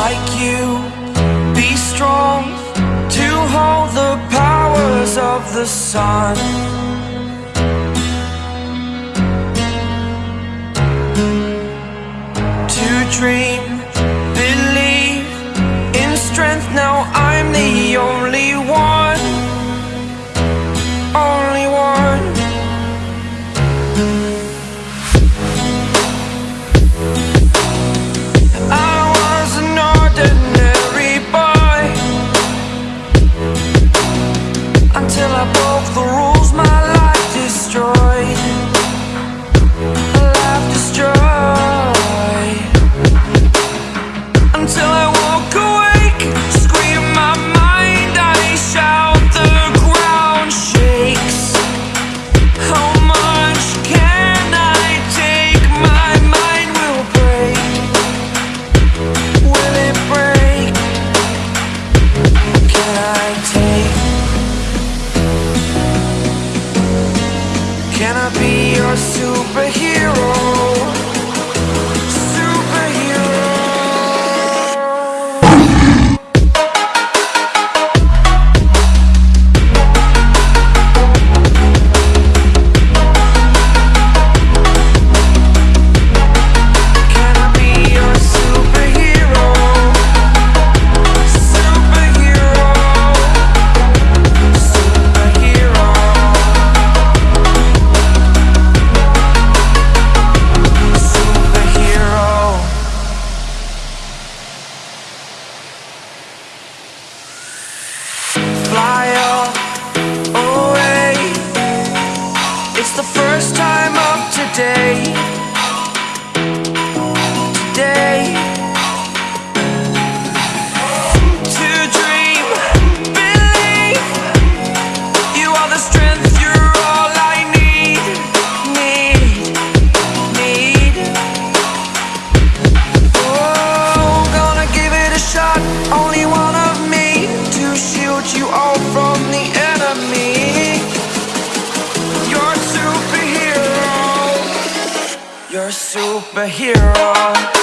like you. Be strong to hold the powers of the sun. To dream, Until I broke the rules. My life destroyed. Life destroyed. Until I walk awake Scream my mind I shout the ground shakes. How much can I take? My mind will break. Will it break? Can I Can I be your superhero? Today. superhero.